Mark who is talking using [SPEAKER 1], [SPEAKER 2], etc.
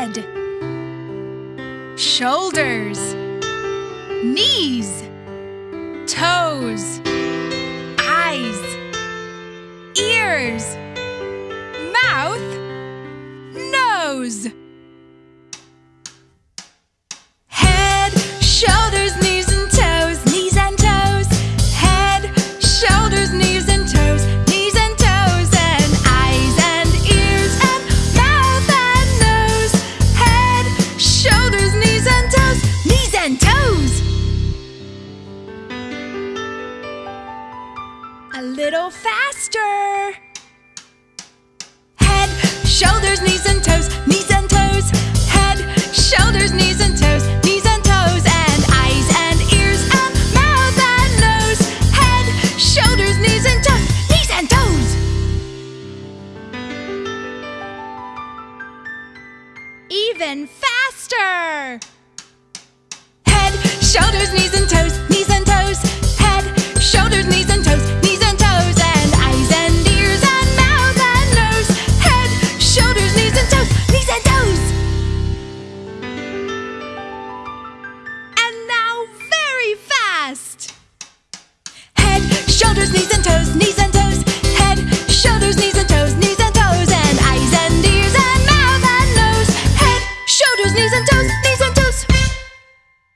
[SPEAKER 1] Head Shoulders Knees Toes Eyes Ears Mouth A little faster. Head, shoulders, knees and toes, knees and toes. Head, shoulders, knees and toes, knees and toes, and eyes and ears and mouth and nose. Head, shoulders, knees and toes, knees and toes. Even faster. fast. Head, shoulders, knees and toes, knees and toes. Head, shoulders, knees and toes, knees and toes. And eyes and ears and mouth and nose. Head, shoulders, knees and toes, knees and